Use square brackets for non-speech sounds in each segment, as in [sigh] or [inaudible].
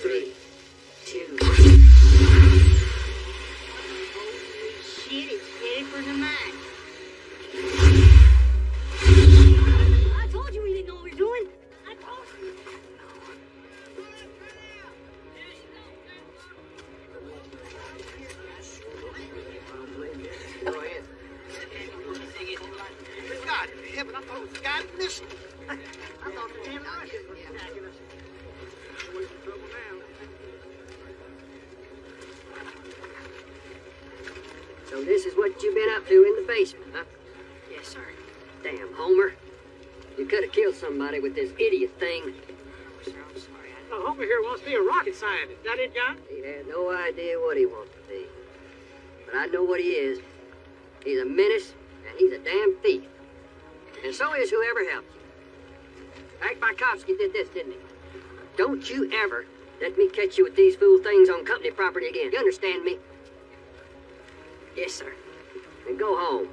three, two. Shit, it's headed for the mine. I told you we didn't know what we were doing. I told you. God in heaven, I thought it was a missing. I thought the damn Russians were attacking us. We're in trouble now. So this is what you've been up to in the basement, huh? Yes, sir. Damn, Homer. You could have killed somebody with this idiot thing. Sir, I'm sorry. I... Now, Homer here wants to be a rocket scientist. That it, John? He had no idea what he wants to be. But I know what he is. He's a menace, and he's a damn thief. And so is whoever helped you. Hank Bykovsky did this, didn't he? Don't you ever let me catch you with these fool things on company property again. You understand me? Yes, sir. And go home.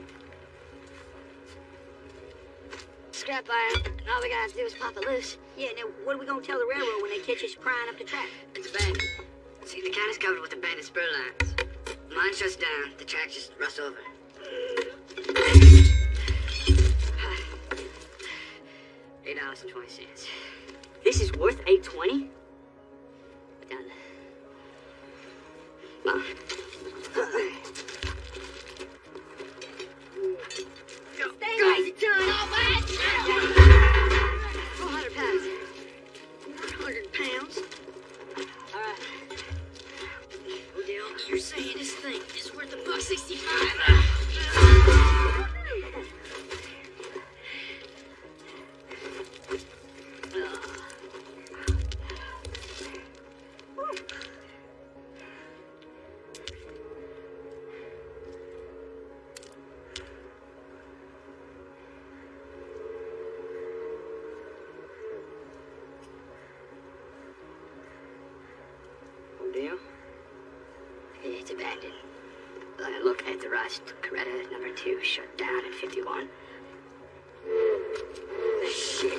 Scrap iron. And all we gotta do is pop it loose. Yeah, now what are we gonna tell the railroad when they catch us prying up the track? It's abandoned. See, the county's covered with abandoned spur lines. Mine shuts down, the track just rusts over. [sighs] Eight dollars and twenty cents. This is worth 820? Done. Mom. Uh, Guys, John! At the rust. Coretta number two shut down at 51. Shit.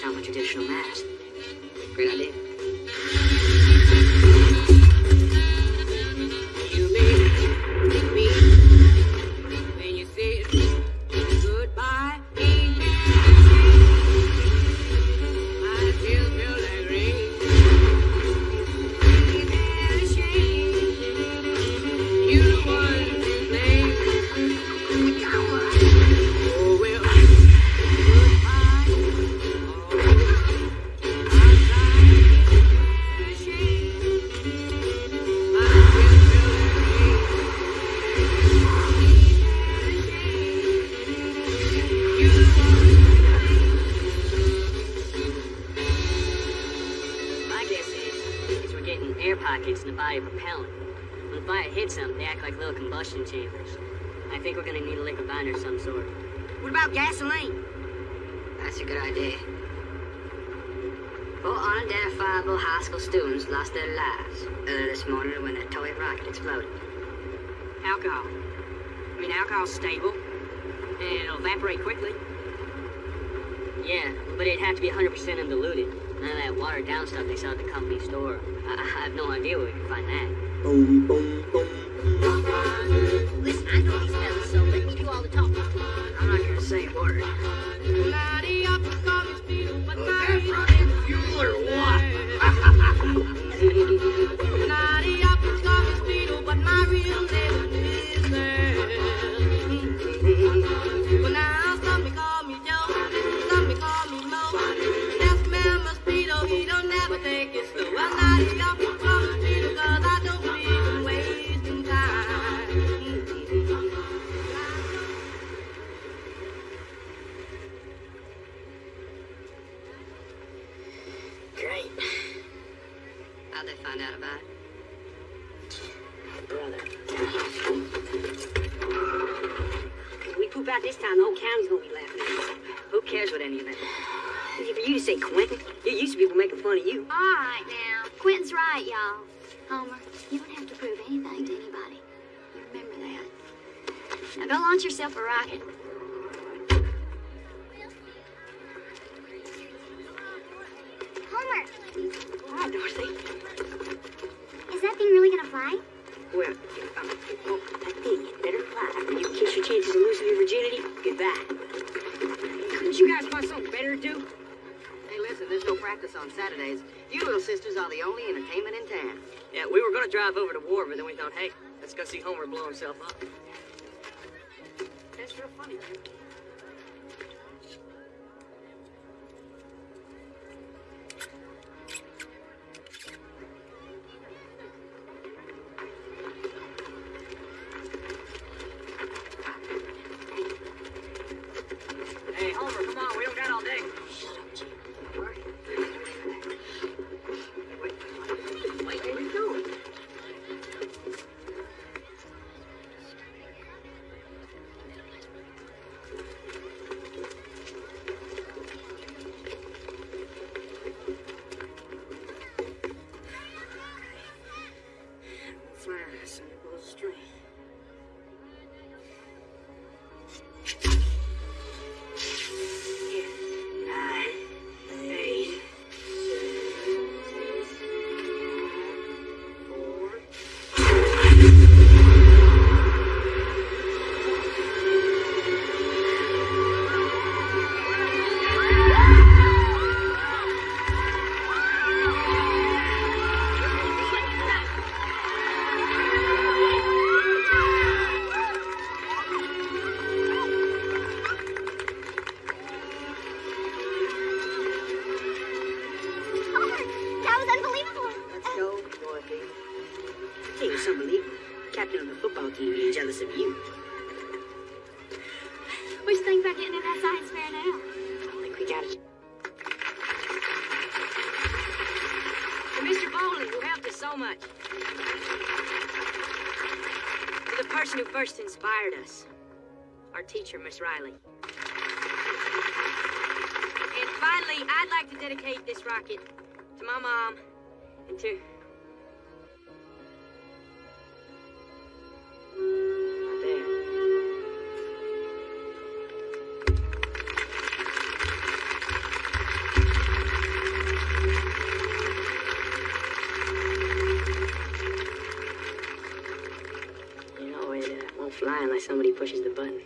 The a traditional much pockets in the body of propellant. When the fire hits them, they act like little combustion chambers. I think we're gonna need a liquid binder of some sort. What about gasoline? That's a good idea. Four unidentifiable high school students lost their lives earlier this morning when a toy rocket exploded. Alcohol. I mean, alcohol's stable, and it'll evaporate quickly. Yeah, but it'd have to be 100% undiluted. None that watered down stuff they sell at the company store. I, I have no idea where we can find that. Boom, boom, boom. Listen, I know brother. If we poop out this time, the whole county's gonna be laughing at us. Who cares what any of that? For you to say, Quentin. You used to people making fun of you. All right now. Quentin's right, y'all. Homer, you don't have to prove anything to anybody. You remember that. Now go launch yourself a rocket. Homer! All right, Dorothy is that thing really gonna fly? Well, um, well, that thing had better fly. You kiss your chances of losing your virginity, goodbye. Couldn't you guys find something better to do? Hey, listen, there's no practice on Saturdays. You little sisters are the only entertainment in town. Yeah, we were gonna drive over to War, but then we thought, hey, let's go see Homer blow himself up. That's real funny. What you think about getting in that science fair now? I think we got it. Mr. Bolden, who helped us so much. To the person who first inspired us. Our teacher, Miss Riley. And finally, I'd like to dedicate this rocket to my mom and to. Fly unless somebody pushes the button.